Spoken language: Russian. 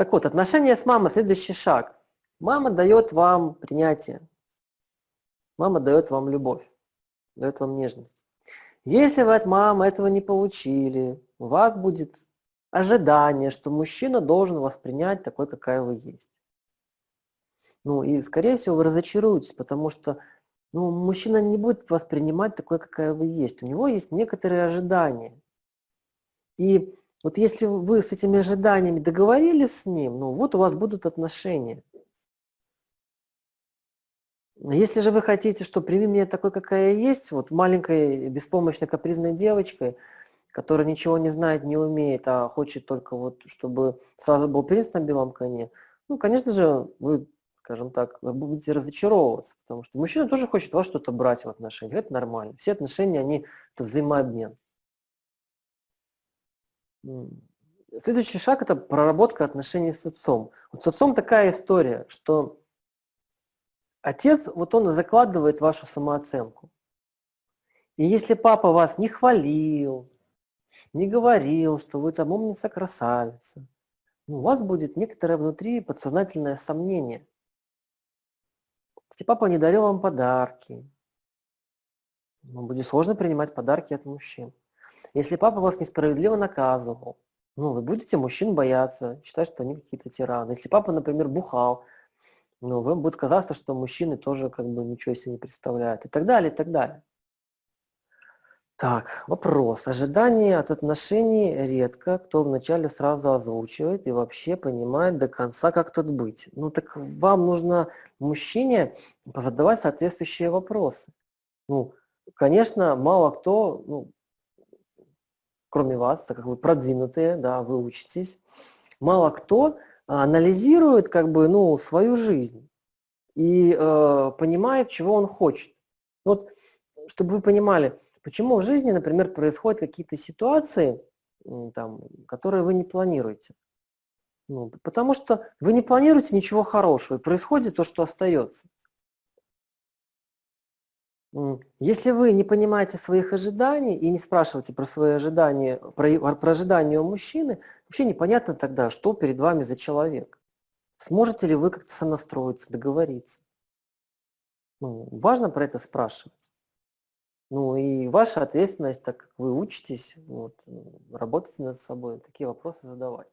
Так вот, отношения с мамой – следующий шаг. Мама дает вам принятие. Мама дает вам любовь, дает вам нежность. Если вы от мамы этого не получили, у вас будет ожидание, что мужчина должен воспринять такой, какая вы есть. Ну и, скорее всего, вы разочаруетесь, потому что ну, мужчина не будет воспринимать такой, какая вы есть. У него есть некоторые ожидания. И вот если вы с этими ожиданиями договорились с ним, ну вот у вас будут отношения. Если же вы хотите, что прими меня такой, какая я есть, вот маленькой беспомощной капризной девочкой, которая ничего не знает, не умеет, а хочет только вот, чтобы сразу был принц на белом коне, ну, конечно же, вы, скажем так, вы будете разочаровываться, потому что мужчина тоже хочет вас что-то брать в отношениях, это нормально. Все отношения, они, это взаимообмен. Следующий шаг – это проработка отношений с отцом. Вот с отцом такая история, что отец, вот он закладывает вашу самооценку. И если папа вас не хвалил, не говорил, что вы там умница, красавица, ну, у вас будет некоторое внутри подсознательное сомнение. Если папа не дарил вам подарки, вам будет сложно принимать подарки от мужчин. Если папа вас несправедливо наказывал, ну, вы будете мужчин бояться, считать, что они какие-то тираны. Если папа, например, бухал, ну, вам будет казаться, что мужчины тоже как бы ничего себе не представляют и так далее, и так далее. Так, вопрос. Ожидания от отношений редко кто вначале сразу озвучивает и вообще понимает до конца, как тут быть. Ну так вам нужно мужчине позадавать соответствующие вопросы. Ну, конечно, мало кто, ну, кроме вас, так как вы продвинутые, да, вы учитесь, мало кто анализирует как бы, ну, свою жизнь и э, понимает, чего он хочет. Вот, чтобы вы понимали, Почему в жизни, например, происходят какие-то ситуации, там, которые вы не планируете? Ну, потому что вы не планируете ничего хорошего, и происходит то, что остается. Если вы не понимаете своих ожиданий и не спрашиваете про свои ожидания, про, про ожидания у мужчины, вообще непонятно тогда, что перед вами за человек. Сможете ли вы как-то сонастроиться, договориться? Ну, важно про это спрашивать. Ну и ваша ответственность, так как вы учитесь, вот, работать над собой, такие вопросы задавать.